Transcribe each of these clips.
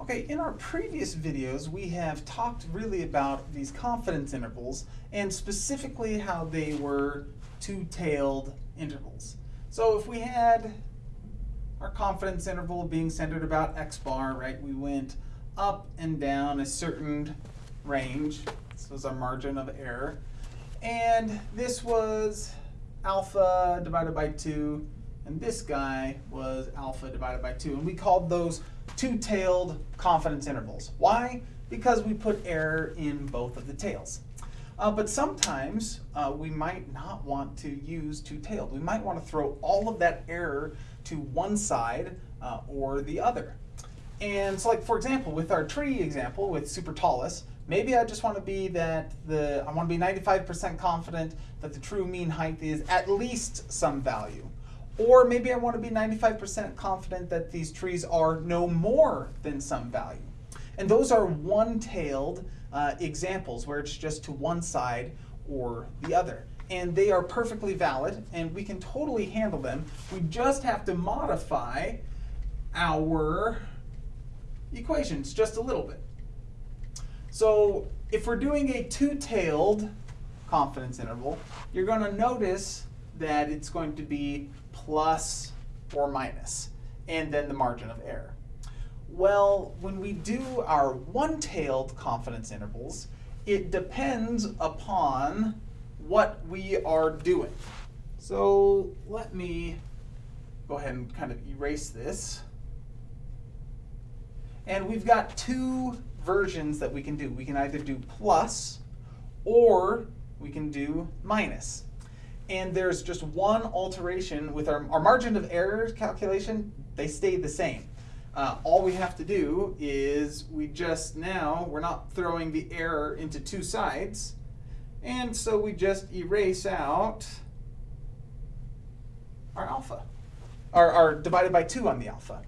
Okay, in our previous videos, we have talked really about these confidence intervals and specifically how they were two-tailed intervals. So if we had our confidence interval being centered about x bar, right, we went up and down a certain range. This was our margin of error. And this was alpha divided by 2, and this guy was alpha divided by 2. And we called those two-tailed confidence intervals. Why? Because we put error in both of the tails. Uh, but sometimes uh, we might not want to use two-tailed. We might want to throw all of that error to one side uh, or the other. And so like, for example, with our tree example with super supertalis, maybe I just want to be that the, I want to be 95% confident that the true mean height is at least some value. Or maybe I want to be 95% confident that these trees are no more than some value. And those are one-tailed uh, examples where it's just to one side or the other. And they are perfectly valid and we can totally handle them. We just have to modify our equations just a little bit. So if we're doing a two-tailed confidence interval, you're going to notice that it's going to be plus or minus, and then the margin of error. Well, when we do our one-tailed confidence intervals, it depends upon what we are doing. So let me go ahead and kind of erase this. And we've got two versions that we can do. We can either do plus or we can do minus and there's just one alteration with our, our margin of error calculation, they stay the same. Uh, all we have to do is we just now, we're not throwing the error into two sides, and so we just erase out our alpha, or divided by 2 on the alpha.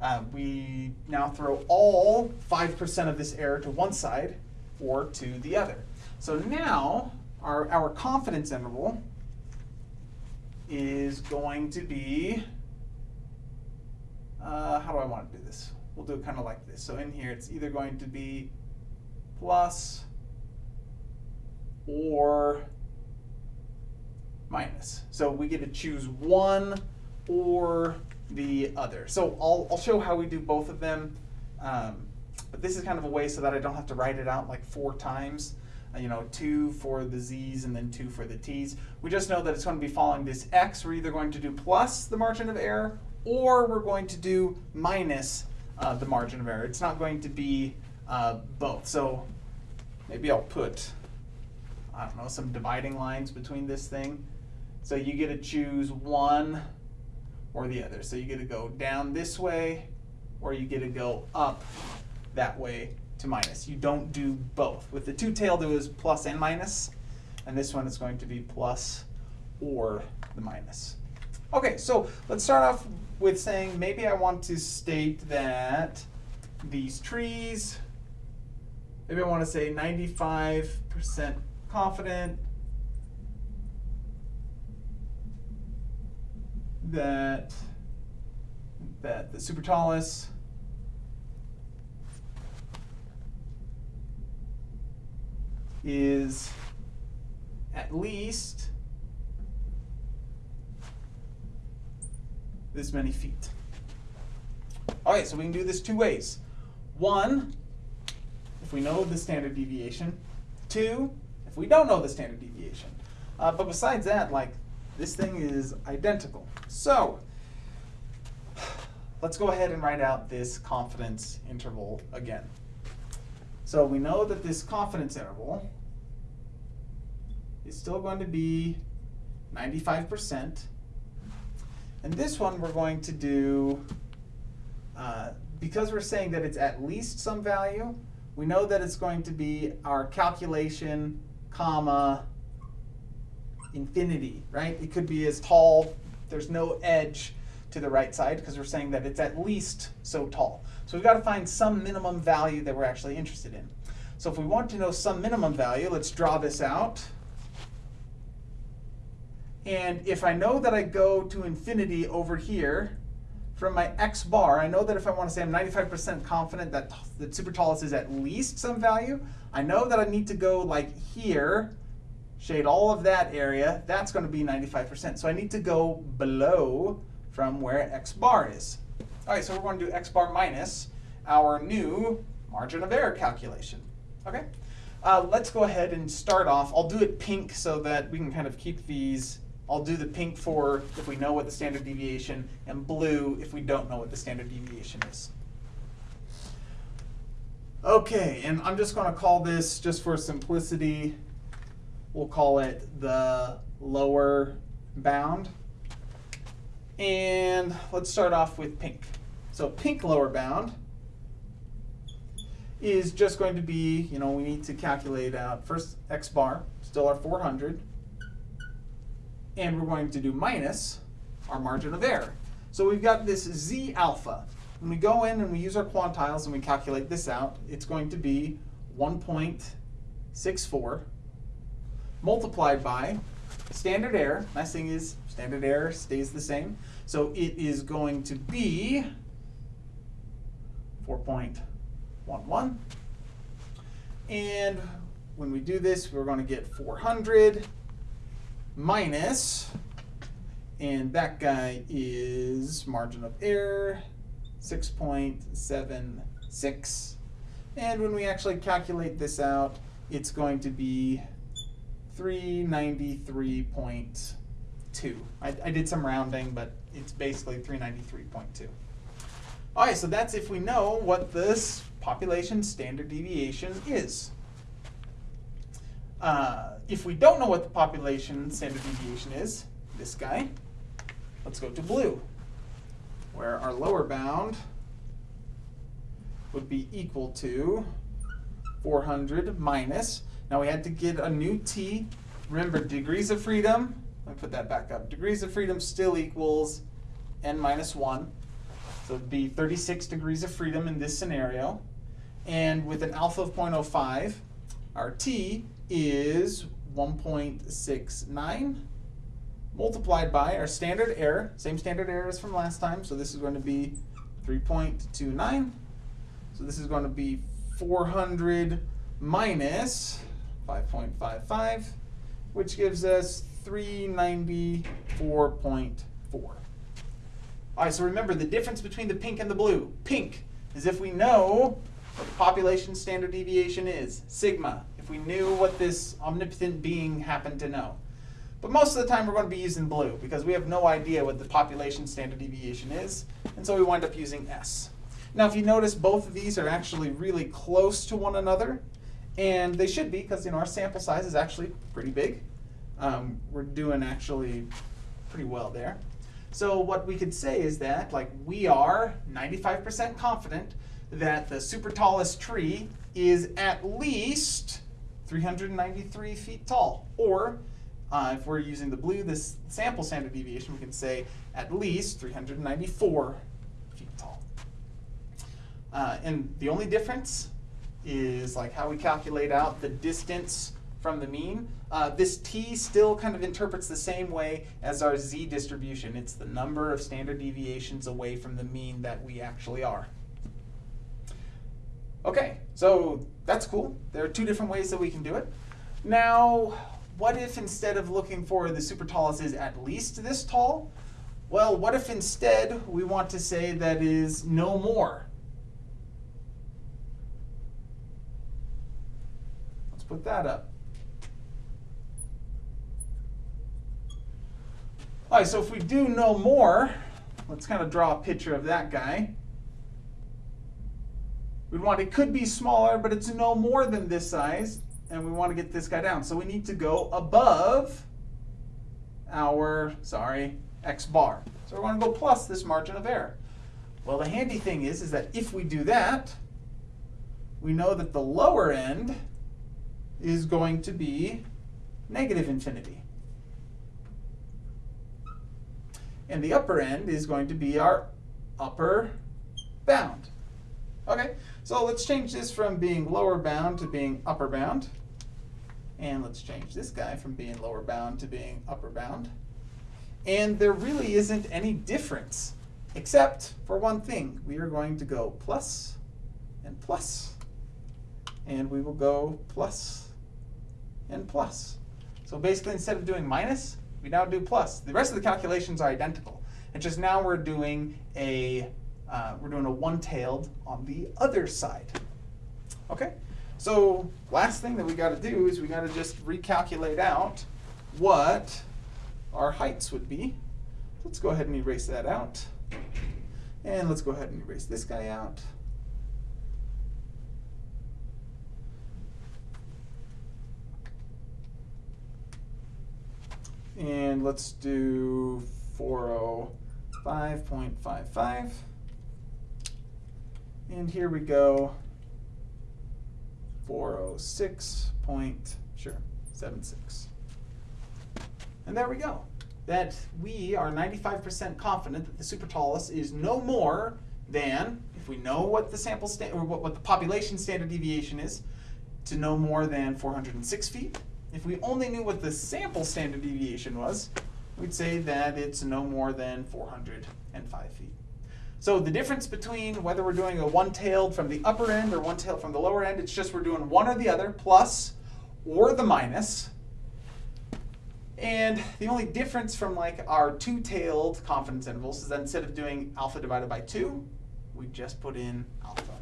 Uh, we now throw all 5% of this error to one side or to the other. So now our, our confidence interval is going to be, uh, how do I want to do this? We'll do it kind of like this. So in here, it's either going to be plus or minus. So we get to choose one or the other. So I'll, I'll show how we do both of them. Um, but this is kind of a way so that I don't have to write it out like four times you know, two for the z's and then two for the t's. We just know that it's going to be following this x. We're either going to do plus the margin of error or we're going to do minus uh, the margin of error. It's not going to be uh, both. So maybe I'll put, I don't know, some dividing lines between this thing. So you get to choose one or the other. So you get to go down this way or you get to go up that way to minus. You don't do both. With the two-tailed, it was plus and minus, and this one is going to be plus or the minus. Okay, so let's start off with saying maybe I want to state that these trees, maybe I want to say 95% confident that that the supertalis is at least this many feet. All right, so we can do this two ways. One, if we know the standard deviation. Two, if we don't know the standard deviation. Uh, but besides that, like, this thing is identical. So, let's go ahead and write out this confidence interval again. So we know that this confidence interval is still going to be 95%. And this one we're going to do, uh, because we're saying that it's at least some value, we know that it's going to be our calculation, comma, infinity, right? It could be as tall, there's no edge to the right side because we're saying that it's at least so tall. So we've got to find some minimum value that we're actually interested in. So if we want to know some minimum value, let's draw this out. And if I know that I go to infinity over here, from my x bar, I know that if I want to say I'm 95% confident that, that super tallest is at least some value, I know that I need to go like here, shade all of that area, that's going to be 95%. So I need to go below from where x bar is. All right, so we're going to do x bar minus our new margin of error calculation. Okay, uh, let's go ahead and start off. I'll do it pink so that we can kind of keep these. I'll do the pink for if we know what the standard deviation, and blue if we don't know what the standard deviation is. Okay, and I'm just going to call this, just for simplicity, we'll call it the lower bound. And let's start off with pink. So pink lower bound is just going to be, you know, we need to calculate out first x bar, still our 400, and we're going to do minus our margin of error. So we've got this z alpha. When we go in and we use our quantiles and we calculate this out, it's going to be 1.64 multiplied by standard error. Nice thing is standard error stays the same. So it is going to be 4.11. And when we do this, we're going to get 400 minus, and that guy is margin of error, 6.76. And when we actually calculate this out, it's going to be 393.2. I, I did some rounding, but it's basically 393.2. All right, so that's if we know what this population standard deviation is. Uh, if we don't know what the population standard deviation is, this guy, let's go to blue, where our lower bound would be equal to 400 minus, now we had to get a new t. Remember, degrees of freedom, let me put that back up. Degrees of freedom still equals n minus 1. So it'd be 36 degrees of freedom in this scenario. And with an alpha of 0.05, our t is 1.69 multiplied by our standard error, same standard error as from last time, so this is going to be 3.29. So this is going to be 400 minus 5.55, which gives us 394.4. All right, so remember the difference between the pink and the blue. Pink is if we know what the population standard deviation is, sigma, if we knew what this omnipotent being happened to know. But most of the time we're going to be using blue because we have no idea what the population standard deviation is, and so we wind up using S. Now if you notice both of these are actually really close to one another, and they should be because you know our sample size is actually pretty big. Um, we're doing actually pretty well there. So what we could say is that like we are 95% confident that the super tallest tree is at least 393 feet tall. Or uh, if we're using the blue, this sample standard deviation, we can say at least 394 feet tall. Uh, and the only difference is like how we calculate out the distance from the mean. Uh, this t still kind of interprets the same way as our z distribution. It's the number of standard deviations away from the mean that we actually are. Okay, so that's cool. There are two different ways that we can do it. Now, what if instead of looking for the super tallest is at least this tall? Well, what if instead we want to say that is no more? Let's put that up. All right, so if we do no more, let's kind of draw a picture of that guy. We'd want, it could be smaller, but it's no more than this size, and we want to get this guy down. So we need to go above our, sorry, x bar. So we want to go plus this margin of error. Well, the handy thing is, is that if we do that, we know that the lower end is going to be negative infinity. And the upper end is going to be our upper bound. Okay, so let's change this from being lower bound to being upper bound. And let's change this guy from being lower bound to being upper bound. And there really isn't any difference Except for one thing, we are going to go plus and plus. And we will go plus and plus. So basically, instead of doing minus, we now do plus. The rest of the calculations are identical. It's just now we're doing a uh, we're doing a one-tailed on the other side. Okay. So last thing that we got to do is we got to just recalculate out what our heights would be. Let's go ahead and erase that out. And let's go ahead and erase this guy out. And let's do 405.55. And here we go, 406 point, sure, 76. And there we go. That we are 95% confident that the supertallus is no more than, if we know what the sample sta- or what, what the population standard deviation is, to no more than 406 feet. If we only knew what the sample standard deviation was, we'd say that it's no more than 405 feet. So the difference between whether we're doing a one-tailed from the upper end or one-tailed from the lower end, it's just we're doing one or the other, plus or the minus. And the only difference from like our two-tailed confidence intervals is that instead of doing alpha divided by two, we just put in alpha.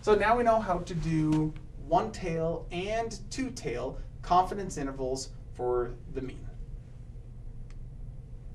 So now we know how to do one-tail and two-tail confidence intervals for the mean.